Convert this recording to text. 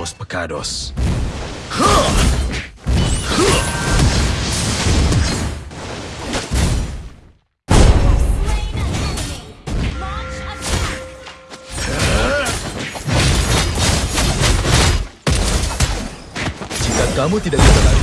los pecados. Jika kamu tidak bisa lari,